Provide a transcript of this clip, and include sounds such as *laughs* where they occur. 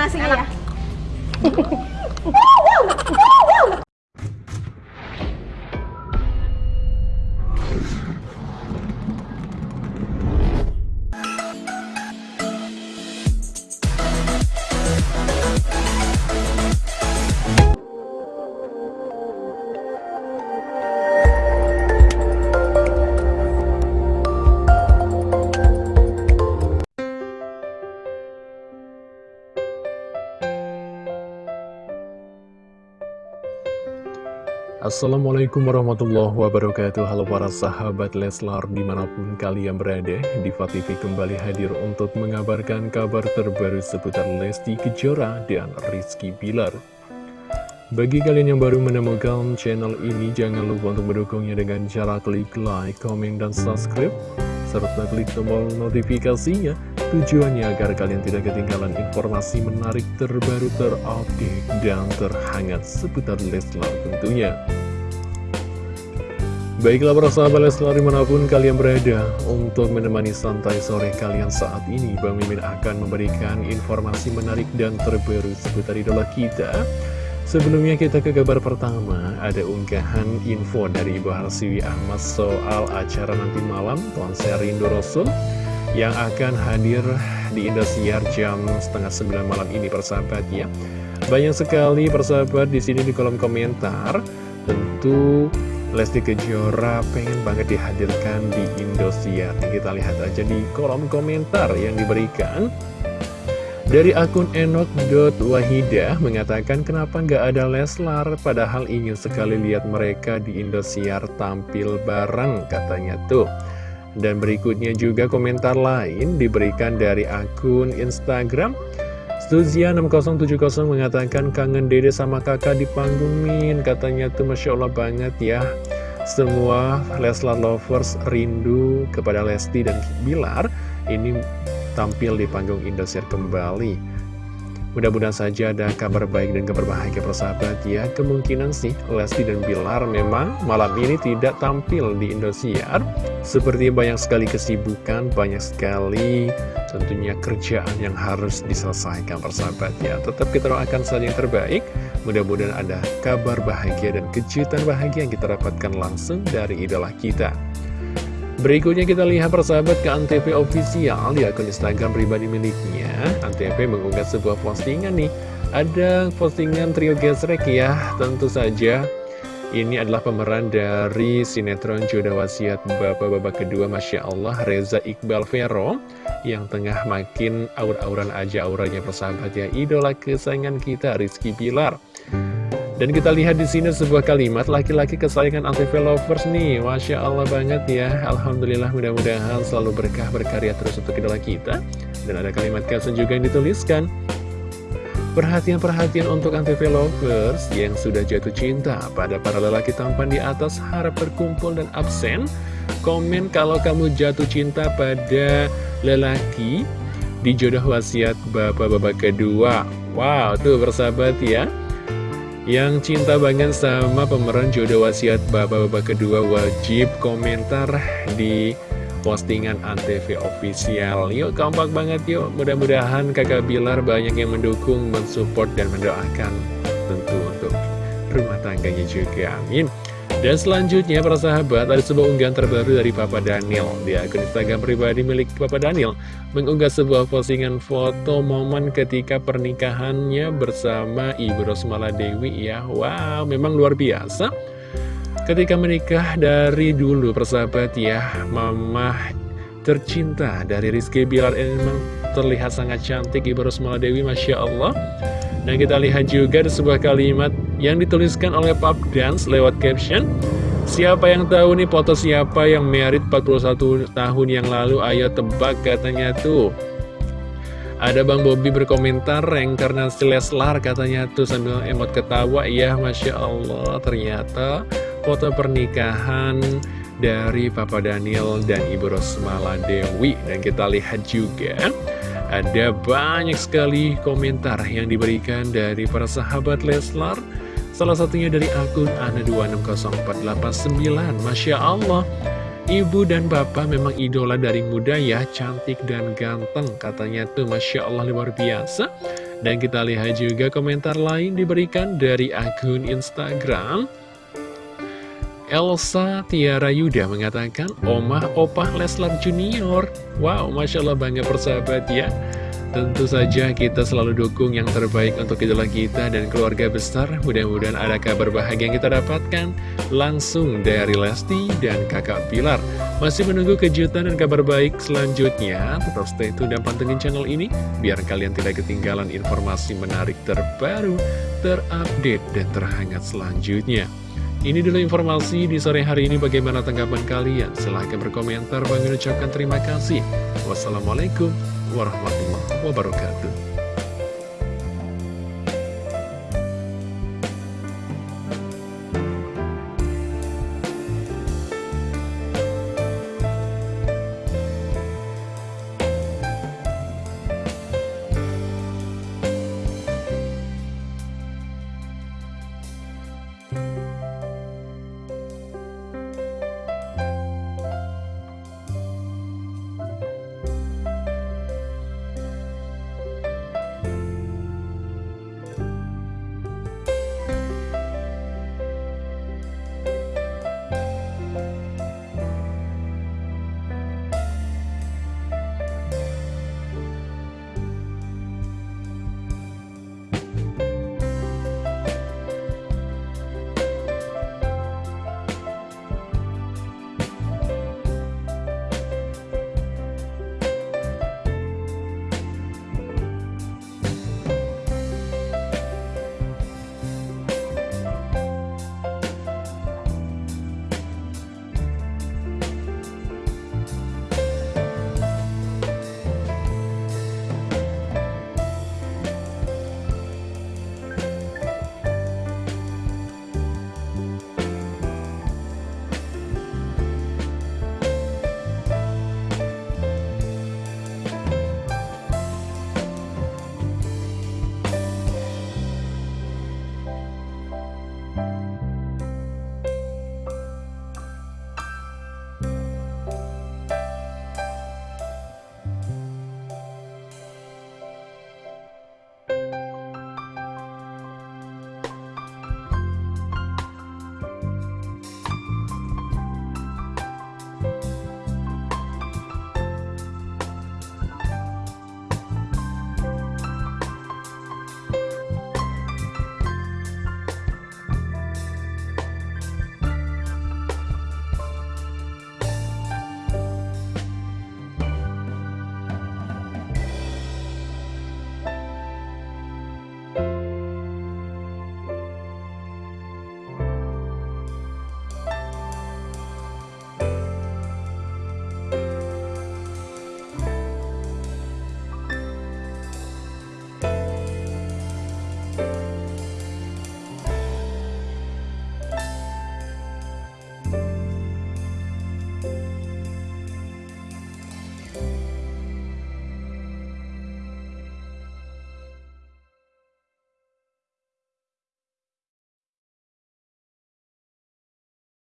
nasinya ya. *laughs* Assalamualaikum warahmatullahi wabarakatuh. Halo para sahabat Leslar di mana pun kalian berada Diva TV kembali hadir untuk mengabarkan kabar terbaru seputar Lesti Kejora dan Rizky Bilar. Bagi kalian yang baru menemukan channel ini jangan lupa untuk mendukungnya dengan cara klik like, comment, dan subscribe serta klik tombol notifikasinya tujuannya agar kalian tidak ketinggalan informasi menarik terbaru terupdate dan terhangat seputar Leslar tentunya. Baiklah para sahabat Leslar di mana pun kalian berada Untuk menemani santai sore kalian saat ini Bang Mimin akan memberikan informasi menarik dan terbaru seputar idola kita. Sebelumnya kita ke kabar pertama, ada unggahan info dari Ibu Harsiwi Ahmad soal acara nanti malam konser Rindu Rasul yang akan hadir di Indosiar jam setengah sembilan malam ini persahabat ya. Banyak sekali persahabat di sini di kolom komentar, tentu Lesti Kejora pengen banget dihadirkan di Indosiar. Kita lihat aja di kolom komentar yang diberikan. Dari akun enok.wahidah mengatakan kenapa nggak ada Leslar padahal ingin sekali lihat mereka di Indosiar tampil bareng katanya tuh. Dan berikutnya juga komentar lain diberikan dari akun Instagram. Stuzia6070 mengatakan kangen dede sama kakak di panggung Min Katanya tuh Masya Allah banget ya. Semua Leslar Lovers rindu kepada Lesti dan Bilar. Ini tampil di panggung Indosiar kembali Mudah-mudahan saja ada kabar baik dan kabar bahagia persahabat ya. Kemungkinan sih Lesti dan Bilar memang malam ini tidak tampil di Indosiar. Seperti banyak sekali kesibukan, banyak sekali tentunya kerjaan yang harus diselesaikan persahabat ya. Tetap kita doakan saja yang terbaik. Mudah-mudahan ada kabar bahagia dan kejutan bahagia yang kita dapatkan langsung dari idola kita Berikutnya kita lihat persahabat ke Antv official di akun Instagram pribadi miliknya. Antv mengunggah sebuah postingan nih. Ada postingan trio gesrek ya, tentu saja. Ini adalah pemeran dari sinetron Jodoh Wasiat Bapak-Bapak kedua Masya Allah Reza Iqbal Vero Yang tengah makin aur-auran aja auranya persahabat ya Idola kesayangan kita Rizky Pilar dan kita lihat di sini sebuah kalimat laki-laki kesayangan Antv Lovers nih. Masya Allah banget ya. Alhamdulillah mudah-mudahan selalu berkah berkarya terus untuk idola kita. Dan ada kalimat caption juga yang dituliskan. Perhatian-perhatian untuk Antv Lovers yang sudah jatuh cinta pada para lelaki tampan di atas harap berkumpul dan absen. Komen kalau kamu jatuh cinta pada lelaki di jodoh wasiat bapak-bapak kedua. Wow, tuh bersahabat ya. Yang cinta banget sama pemeran jodoh wasiat bapak-bapak kedua wajib komentar di postingan Antv official. Yuk kompak banget yuk. Mudah-mudahan kakak Bilar banyak yang mendukung, mensupport dan mendoakan Tentu untuk rumah tangganya juga. Amin dan selanjutnya para sahabat ada sebuah unggahan terbaru dari Papa Daniel. Di akun Instagram pribadi milik Papa Daniel Mengunggah sebuah postingan foto momen ketika pernikahannya bersama Ibu Rosmala Dewi. Ya Wow memang luar biasa. Ketika menikah dari dulu persahabat ya Mama tercinta dari Rizky Bilar. Ini memang terlihat sangat cantik Ibu Rosmala Dewi Masya Allah dan kita lihat juga ada sebuah kalimat yang dituliskan oleh Pap Dance lewat caption. Siapa yang tahu nih foto siapa yang merit 41 tahun yang lalu? Ayo tebak katanya tuh. Ada Bang Bobby berkomentar reinkarnasi Leslar katanya tuh sambil emot ketawa. Ya Masya Allah ternyata foto pernikahan dari Papa Daniel dan Ibu Rosmala Dewi. Dan kita lihat juga ada banyak sekali komentar yang diberikan dari para sahabat Leslar. Salah satunya dari akun Ana260489 Masya Allah Ibu dan Bapak memang idola dari muda ya Cantik dan ganteng Katanya tuh. Masya Allah luar biasa. Dan kita lihat juga komentar lain diberikan dari akun Instagram Elsa Tiara Yuda mengatakan, Omah Opah Leslar Junior. Wow, Masya Allah bangga persahabat ya. Tentu saja kita selalu dukung yang terbaik untuk idola kita dan keluarga besar. Mudah-mudahan ada kabar bahagia yang kita dapatkan langsung dari Lesti dan kakak Pilar. Masih menunggu kejutan dan kabar baik selanjutnya. Tetap stay tune dan pantengin channel ini biar kalian tidak ketinggalan informasi menarik terbaru, terupdate, dan terhangat selanjutnya. Ini dulu informasi di sore hari ini bagaimana tanggapan kalian. Silahkan berkomentar. Bagi ucapkan terima kasih. Wassalamualaikum warahmatullahi wabarakatuh.